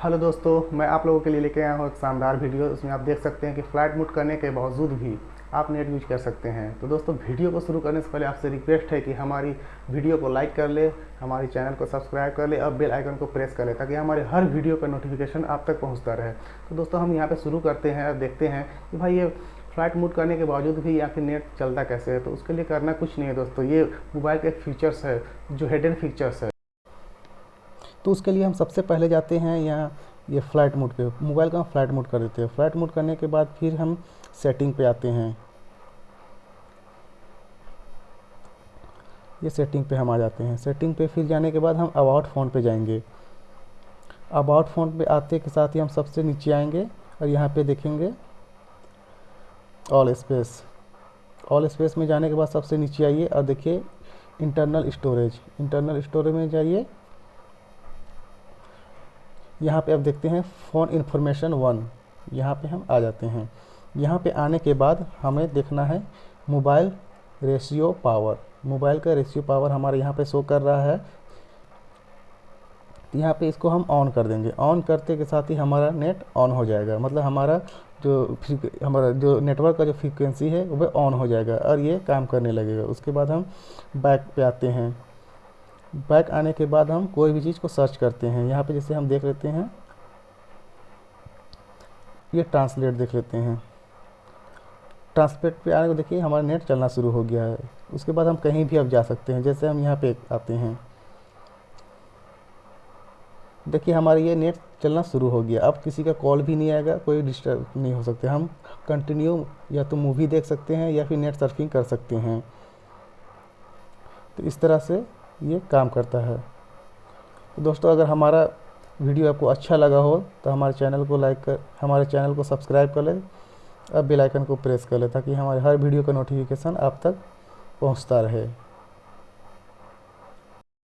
Hello दोस्तों, मैं आप लोगों के लिए लेके आया हूँ एक शानदार वीडियो। उसमें आप देख सकते हैं कि फ़्लाइट मूड करने के बावजूद भी आप नेट यूज़ कर सकते हैं। तो दोस्तों, वीडियो को शुरू करने से पहले आपसे रिक्वेस्ट है कि हमारी वीडियो को लाइक कर ले, हमारे चैनल को सब्सक्राइब कर ले और बेल आइकन को प्रेस कर ले, ताकि हमारे हर वीडियो का नोटिफिकेशन आप तक पहुँचता रहे। तो दोस्तों, हम यहाँ पर शुरू करते हैं और देखते हैं कि भाई ये फ़्लाइट मूड करने के बावजूद भी यहाँ फिर नेट चलता कैसे है। तो उसके लिए करना कुछ नहीं है दोस्तों, ये मोबाइल के फीचर्स है, जो हेडन फीचर्स है। तो उसके लिए हम सबसे पहले जाते हैं यहाँ ये फ़्लाइट मोड पे, मोबाइल का हम फ़्लाइट मोड कर देते हैं। फ़्लाइट मोड करने के बाद फिर हम सेटिंग पे आते हैं। ये सेटिंग पे हम आ जाते हैं। सेटिंग पे फिर जाने के बाद हम अबाउट फ़ोन पे जाएँगे। अबाउट फ़ोन पे आते के साथ ही हम सबसे नीचे आएँगे और यहाँ पे देखेंगे ऑल स्पेस। ऑल स्पेस में जाने के बाद सबसे नीचे आइए और देखिए इंटरनल स्टोरेज। इंटरनल स्टोरेज में जाइए। यहाँ पे आप देखते हैं फ़ोन इन्फॉर्मेशन वन। यहाँ पे हम आ जाते हैं। यहाँ पे आने के बाद हमें देखना है मोबाइल रेशियो पावर। मोबाइल का रेशियो पावर हमारे यहाँ पे शो कर रहा है। यहाँ पे इसको हम ऑन कर देंगे। ऑन करते के साथ ही हमारा नेट ऑन हो जाएगा। मतलब हमारा जो हमारा जो नेटवर्क का जो फ्रीक्वेंसी है वह ऑन हो जाएगा और ये काम करने लगेगा। उसके बाद हम बैक पे आते हैं। बैक आने के बाद हम कोई भी चीज़ को सर्च करते हैं। यहाँ पे जैसे हम देख लेते हैं, ये ट्रांसलेट देख लेते हैं। ट्रांसलेट पे आने को देखिए, हमारा नेट चलना शुरू हो गया है। उसके बाद हम कहीं भी अब जा सकते हैं, जैसे हम यहाँ पे आते हैं। देखिए, हमारा ये नेट चलना शुरू हो गया। अब किसी का कॉल भी नहीं आएगा, कोई डिस्टर्ब नहीं हो सकते। हम कंटिन्यू या तो मूवी देख सकते हैं या फिर नेट सर्फिंग कर सकते हैं। तो इस तरह से ये काम करता है। तो दोस्तों, अगर हमारा वीडियो आपको अच्छा लगा हो तो हमारे चैनल को लाइक कर, हमारे चैनल को सब्सक्राइब कर लें, और बेल आइकन को प्रेस कर लें, ताकि हमारे हर वीडियो का नोटिफिकेशन आप तक पहुँचता रहे।